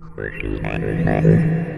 Squishy, squishy, squishy.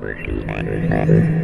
Thank you.